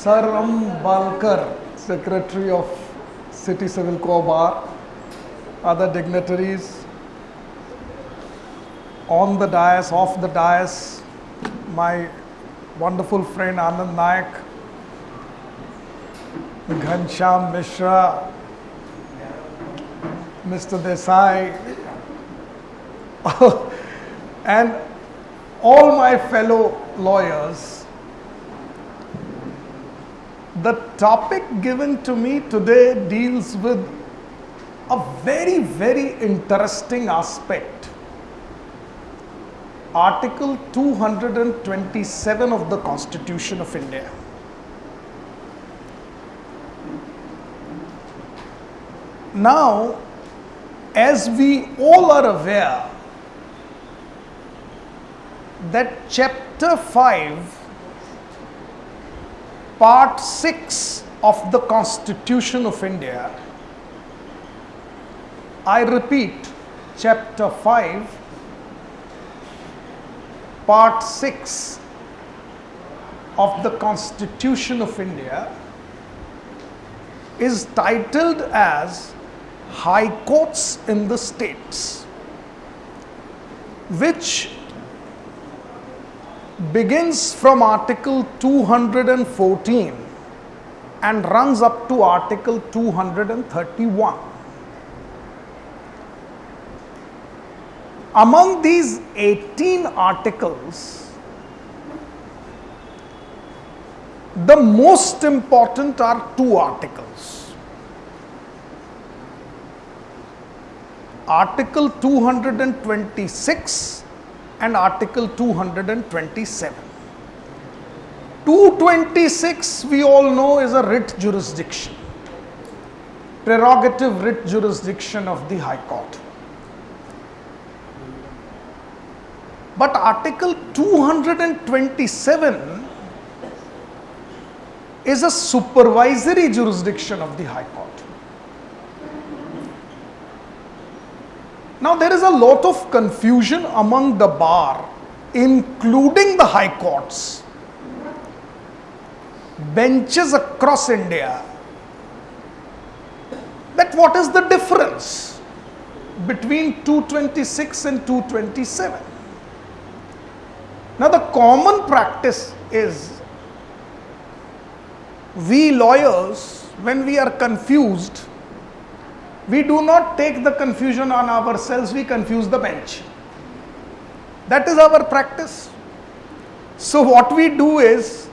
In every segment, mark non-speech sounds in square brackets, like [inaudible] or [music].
Sir Ram Balkar, Secretary of City Civil Court Bar, other dignitaries, on the dais, off the dais, my wonderful friend Anand Nayak, Ghanshyam Mishra, Mr. Desai, [laughs] and all my fellow lawyers. The topic given to me today deals with a very, very interesting aspect. Article 227 of the Constitution of India. Now, as we all are aware, that chapter 5, part 6 of the Constitution of India, I repeat, chapter 5, part 6 of the Constitution of India is titled as High Courts in the States, which begins from Article 214 and runs up to Article 231. Among these 18 articles, the most important are two articles. Article 226 and Article 227. 226 we all know is a writ jurisdiction, prerogative writ jurisdiction of the High Court. But Article 227 is a supervisory jurisdiction of the High Court. Now, there is a lot of confusion among the bar, including the high courts, benches across India, that what is the difference between 226 and 227? Now, the common practice is we lawyers, when we are confused, we do not take the confusion on ourselves, we confuse the bench. That is our practice. So, what we do is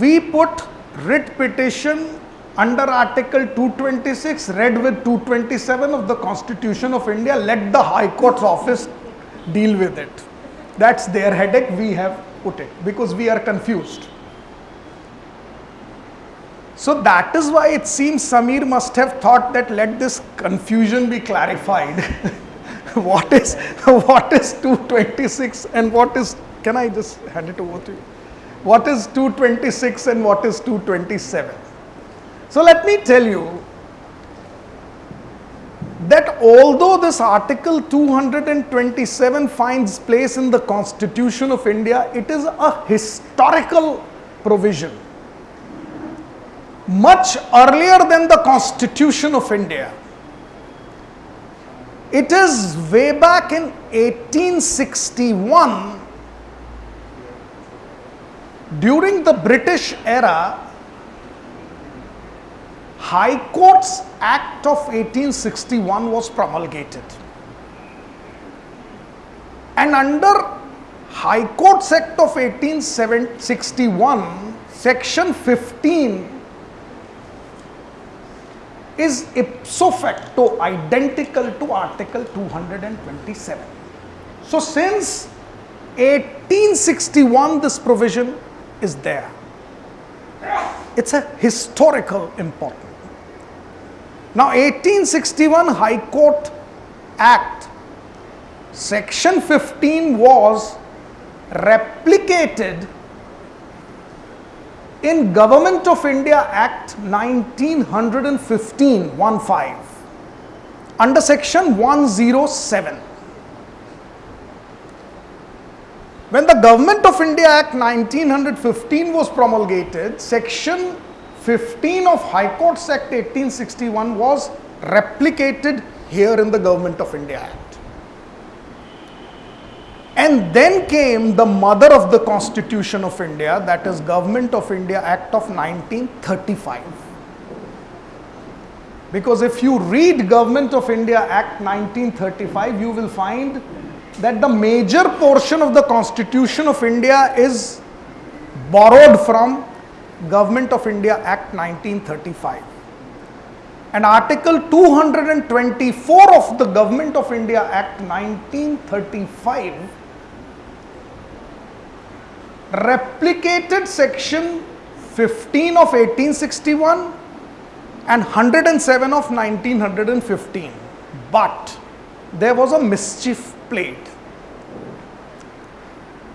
we put writ petition under Article 226, read with 227 of the Constitution of India, let the High Court's office deal with it. That's their headache, we have put it because we are confused. So that is why it seems Samir must have thought that let this confusion be clarified. [laughs] what is [laughs] what is 226 and what is can I just hand it over to you? What is 226 and what is 227? So let me tell you that although this article 227 finds place in the constitution of India, it is a historical provision much earlier than the Constitution of India. It is way back in 1861 during the British era High Courts Act of 1861 was promulgated. And under High Courts Act of 1861, section 15 is ipso facto identical to Article 227. So, since 1861, this provision is there. It's a historical importance. Now, 1861 High Court Act, section 15 was replicated in Government of India Act 1915 15 under section 107 When the Government of India Act 1915 was promulgated, Section 15 of High Courts Act 1861 was replicated here in the Government of India Act. And then came the mother of the Constitution of India, that is Government of India Act of 1935. Because if you read Government of India Act 1935, you will find that the major portion of the Constitution of India is borrowed from Government of India Act 1935. And Article 224 of the Government of India Act 1935 replicated Section 15 of 1861 and 107 of 1915. But there was a mischief played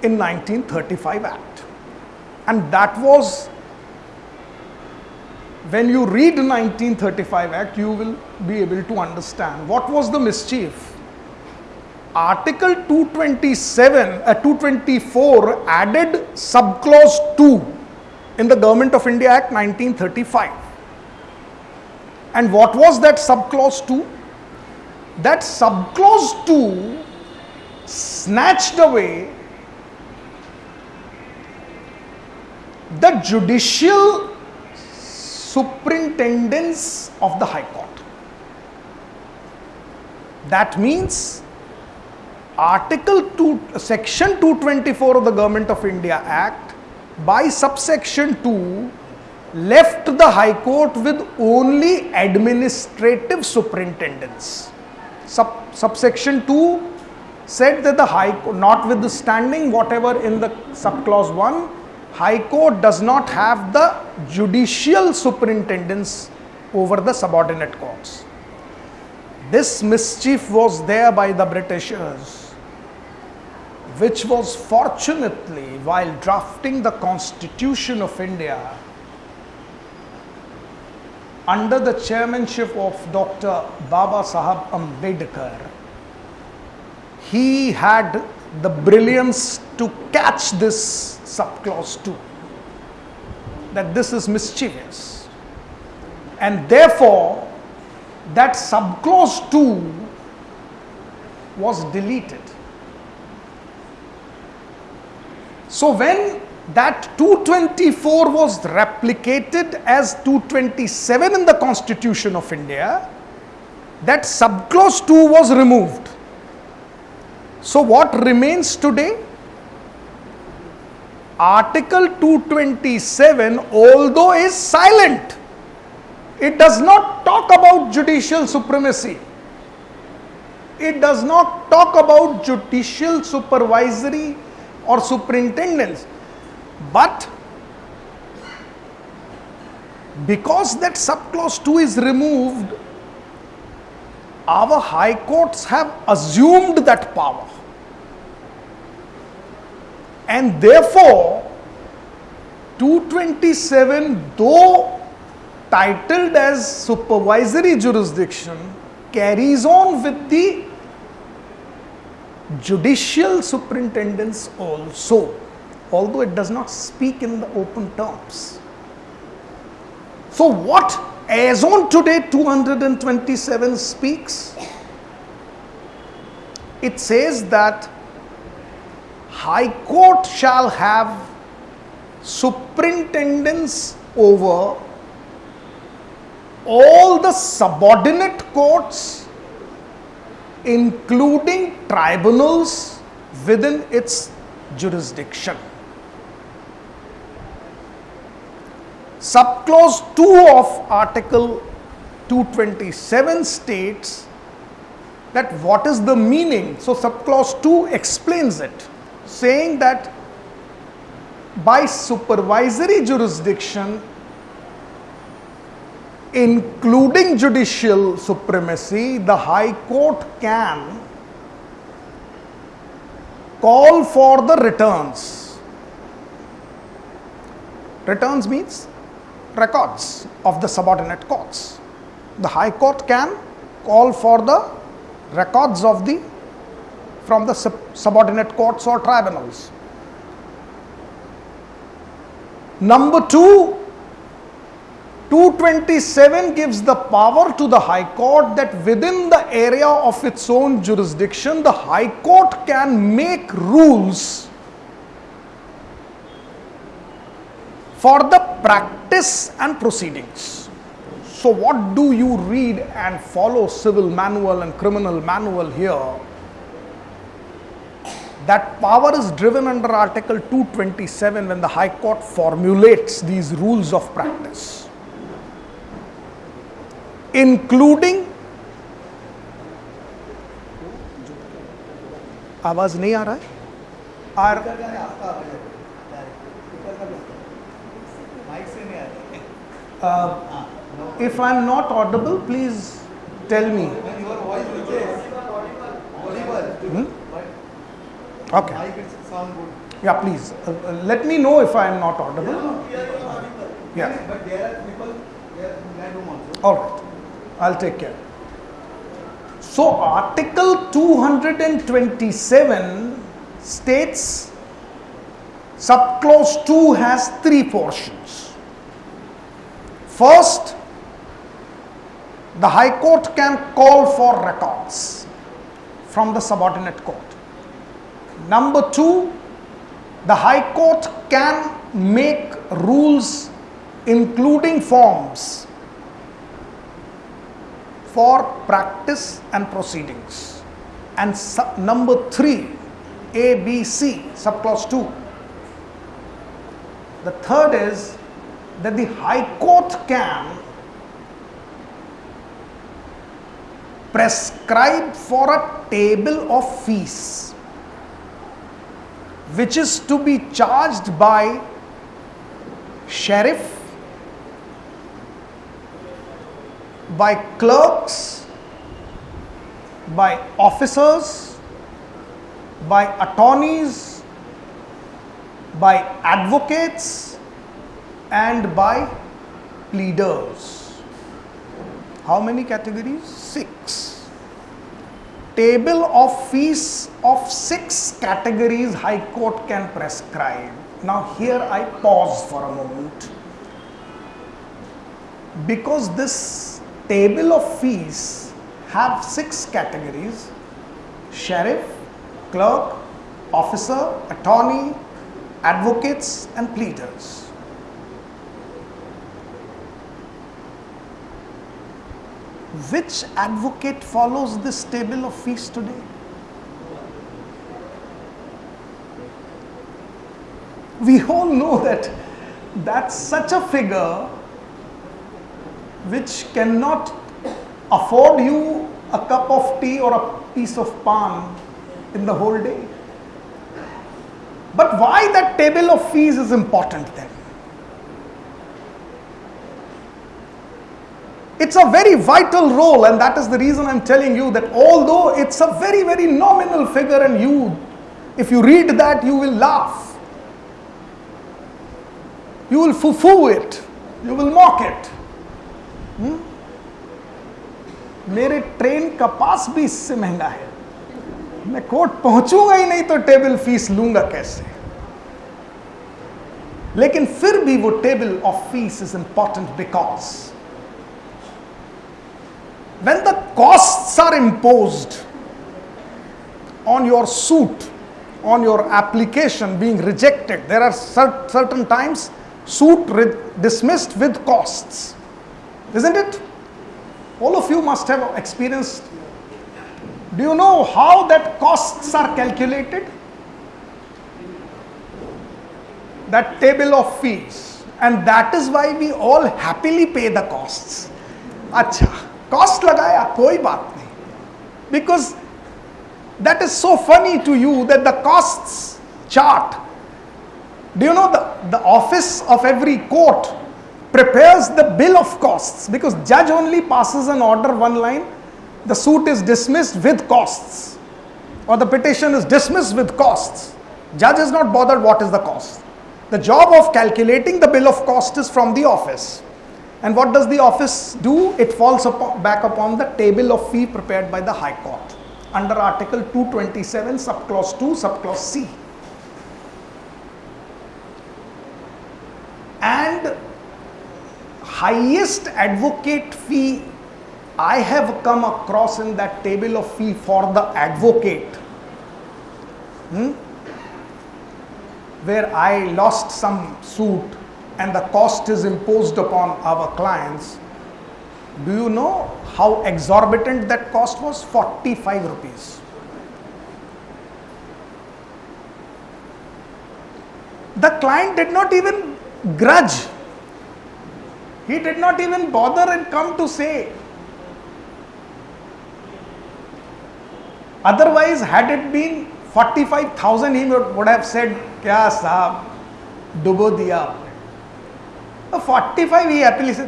in 1935 Act. And that was when you read 1935 Act, you will be able to understand what was the mischief. Article 227, uh, 224 added subclause 2 in the Government of India Act 1935. And what was that subclause 2? That subclause 2 snatched away the judicial superintendence of the High Court. That means Article 2, Section 224 of the Government of India Act by subsection 2 left the High Court with only administrative superintendence. Sub, subsection 2 said that the High Court, notwithstanding whatever in the subclause 1, High Court does not have the judicial superintendence over the subordinate courts. This mischief was there by the Britishers, which was fortunately while drafting the Constitution of India under the chairmanship of Dr. Baba Sahab Ambedkar, he had the brilliance to catch this subclause 2 that this is mischievous and therefore that subclause 2 was deleted so when that 224 was replicated as 227 in the constitution of india that subclause 2 was removed. So what remains today? Article 227 although is silent it does not talk about judicial supremacy. It does not talk about judicial supervisory or superintendence but because that subclause 2 is removed, our high courts have assumed that power. And therefore, 227, though titled as supervisory jurisdiction, carries on with the judicial superintendence also although it does not speak in the open terms. So, what as on today 227 speaks? It says that High Court shall have superintendence over all the subordinate courts, including tribunals within its jurisdiction. Subclause 2 of Article 227 states that what is the meaning. So, subclause 2 explains it, saying that by supervisory jurisdiction, including judicial supremacy, the High Court can call for the returns. Returns means records of the subordinate courts. The High Court can call for the records of the from the sub subordinate courts or tribunals. Number two, 227 gives the power to the High Court that within the area of its own jurisdiction, the High Court can make rules for the practice and proceedings. So, what do you read and follow civil manual and criminal manual here? That power is driven under Article 227 when the High Court formulates these rules of practice, including आवाज़ नहीं आ रहा है? Or if I am not audible please tell me okay या please let me know if I am not audible या I'll take care. So, Article 227 states subclause 2 has three portions. First, the High Court can call for records from the subordinate court. Number two, the High Court can make rules including forms for practice and proceedings. And number three, A, B, C, sub subclause 2. The third is that the High Court can prescribe for a table of fees which is to be charged by sheriff by clerks by officers by attorneys by advocates and by pleaders. How many categories? Six. Table of fees of six categories high court can prescribe. Now here i pause for a moment. Because this table of fees have six categories. Sheriff clerk officer attorney advocates and pleaders. Which advocate follows this table of fees today? We all know that that's such a figure which cannot afford you a cup of tea or a piece of pan in the whole day. But why that table of fees is important then? It's a very vital role, and that is the reason I'm telling you that although it's a very, very nominal figure, and you, if you read that, you will laugh. You will foo foo it, you will mock it. हम्म? मेरे train का पास भी इससे महँगा है। मैं court पहुंचूँगा ही नहीं तो table fees लूँगा कैसे? लेकिन फिर भी वो table of fees is important because when the cost are impose on your suit on your application being rejected there are certain times suit dismissed with cost isn't it? All of you must have experienced. Do you know how that costs are calculated? That table of fees. And that is why we all happily pay the costs. अच्छा cost लगाया कोई बात नहीं because that is so funny to you that the costs chart do you know the, the office of every court Prepares the bill of costs because judge only passes an order one line the suit is dismissed with costs or the petition is dismissed with costs. Judge is not bothered what is the cost. The job of calculating the bill of cost is from the office. And what does the office do? It falls upon, back upon the table of fee prepared by the high court under article 227 subclause 2 subclause c highest advocate fee I have come across in that table of fee for the advocate, hmm, where I lost some suit and the cost is imposed upon our clients. Do you know how exorbitant that cost was? 45 rupees. The client did not even grudge. He did not even bother and come to say. Otherwise, had it been 45,000, he would, would have said, क्या साहब डुबो दिया आपने forty five ही happily से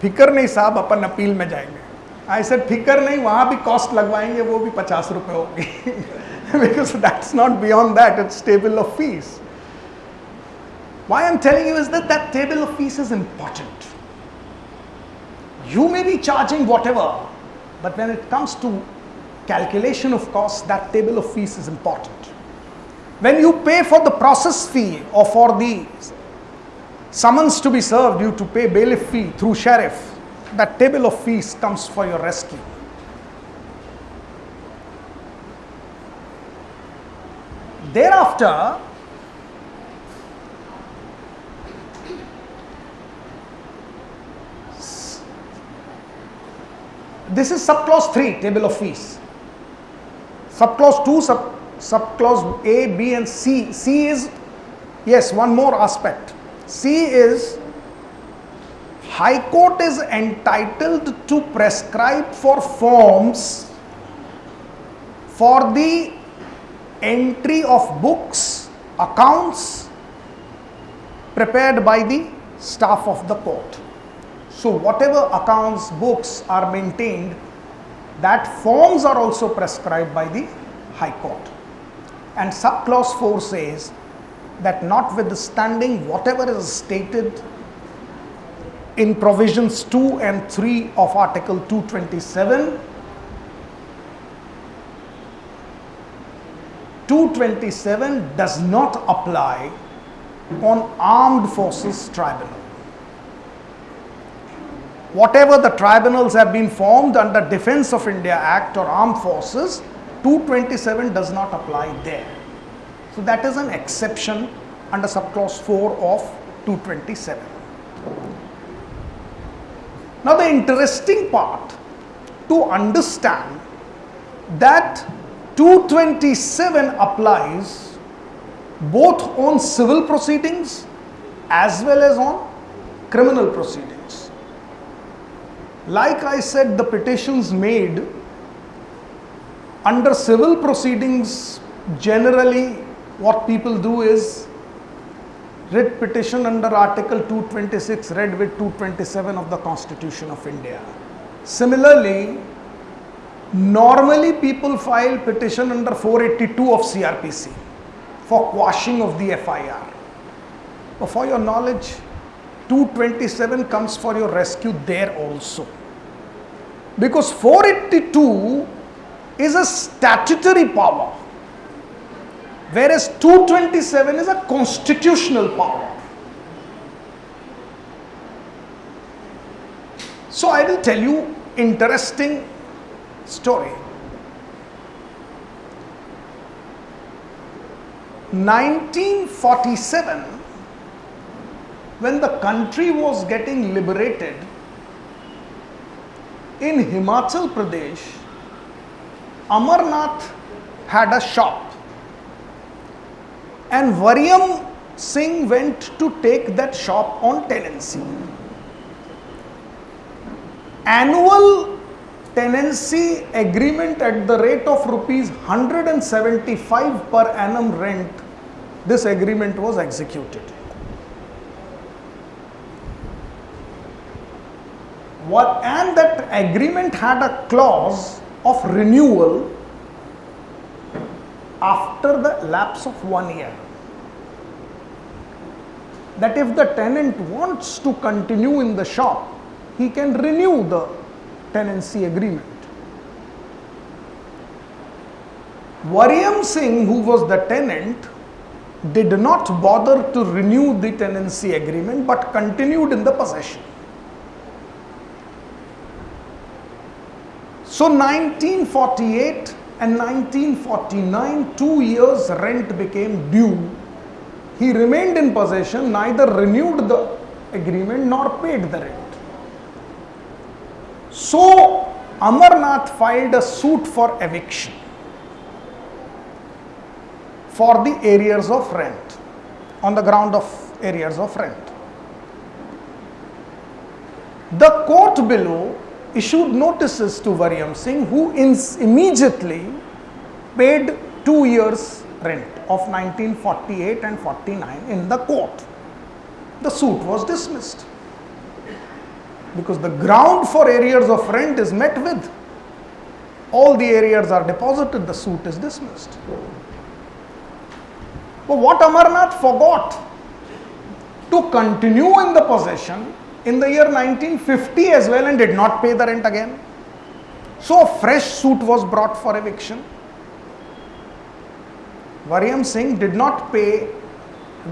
फिक्र नहीं साहब अपन appeal में जाएंगे आई सेड फिक्र नहीं वहां भी कॉस्ट लगवाएंगे वो भी पचास रुपए होगी because that's not beyond that it's table of fees Why I'm telling you is that that table of fees is important. You may be charging whatever, but when it comes to calculation of costs, that table of fees is important. When you pay for the process fee or for the summons to be served, you to pay bailiff fee through sheriff, that table of fees comes for your rescue. Thereafter, this is subclause 3 table of fees. Subclause 2 sub subclause a b and c. C is yes one more aspect. C is high court is entitled to prescribe for forms for the entry of books accounts prepared by the staff of the court so whatever accounts, books are maintained, that forms are also prescribed by the High Court. And subclause 4 says that notwithstanding whatever is stated in provisions 2 and 3 of Article 227, 227 does not apply on armed forces tribunal whatever the tribunals have been formed under Defense of India Act or Armed Forces, 227 does not apply there. So that is an exception under subclause 4 of 227. Now the interesting part to understand that 227 applies both on civil proceedings as well as on criminal proceedings. Like I said, the petitions made under civil proceedings, generally, what people do is writ petition under Article 226, read with 227 of the Constitution of India. Similarly, normally people file petition under 482 of CRPC for quashing of the FIR. But for your knowledge, 227 comes for your rescue there also. Because 482 is a statutory power, whereas 227 is a constitutional power. So I will tell you interesting story. 1947 when the country was getting liberated in Himachal Pradesh, Amarnath had a shop, and Varyam Singh went to take that shop on tenancy. Annual tenancy agreement at the rate of rupees 175 per annum rent, this agreement was executed. What and that agreement had a clause of renewal after the lapse of one year. That if the tenant wants to continue in the shop he can renew the tenancy agreement. Varyam Singh who was the tenant did not bother to renew the tenancy agreement but continued in the possession So 1948 and 1949, two years rent became due. He remained in possession, neither renewed the agreement nor paid the rent. So Amarnath filed a suit for eviction for the arrears of rent on the ground of arrears of rent. The court below issued notices to Varyam Singh who immediately paid two years rent of 1948 and 49 in the court. The suit was dismissed because the ground for arrears of rent is met with. All the arrears are deposited, the suit is dismissed. But what Amarnath forgot to continue in the possession in the year 1950 as well and did not pay the rent again. So a fresh suit was brought for eviction. Varyam Singh did not pay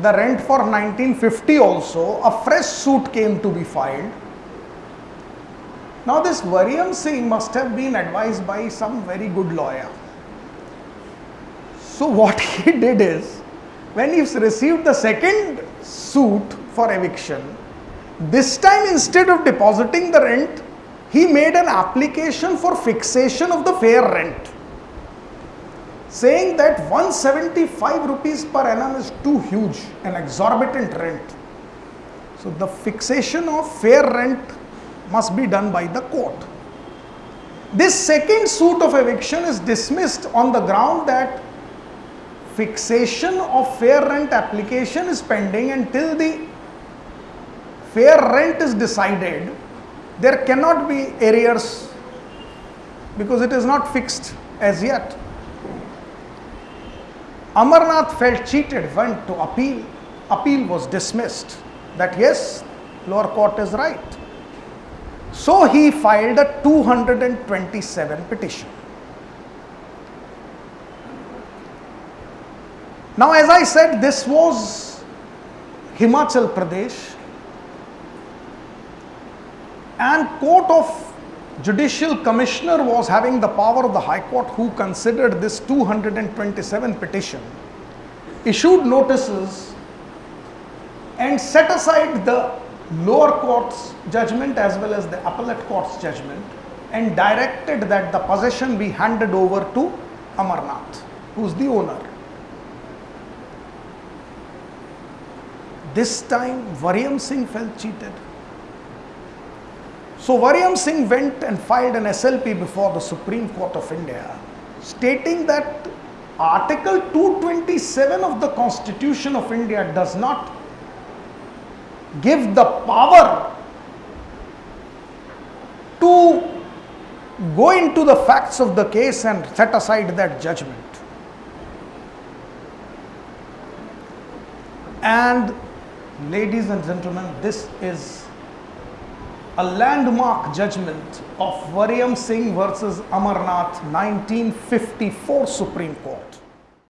the rent for 1950 also. A fresh suit came to be filed. Now this Varyam Singh must have been advised by some very good lawyer. So [laughs] what he did is, when he received the second suit for eviction, this time instead of depositing the rent, he made an application for fixation of the fair rent, saying that 175 rupees per annum is too huge, an exorbitant rent. So the fixation of fair rent must be done by the court. This second suit of eviction is dismissed on the ground that fixation of fair rent application is pending until the fair rent is decided, there cannot be arrears because it is not fixed as yet. Amarnath felt cheated, went to appeal. Appeal was dismissed that yes, lower court is right. So he filed a 227 petition. Now, as I said, this was Himachal Pradesh and court of judicial commissioner was having the power of the high court who considered this 227 petition issued notices and set aside the lower court's judgment as well as the appellate court's judgment and directed that the possession be handed over to Amarnath who is the owner. This time Varyam Singh felt cheated so Varyam Singh went and filed an SLP before the Supreme Court of India stating that Article 227 of the Constitution of India does not give the power to go into the facts of the case and set aside that judgment. And ladies and gentlemen, this is a landmark judgment of Varyam Singh versus Amarnath 1954 Supreme Court.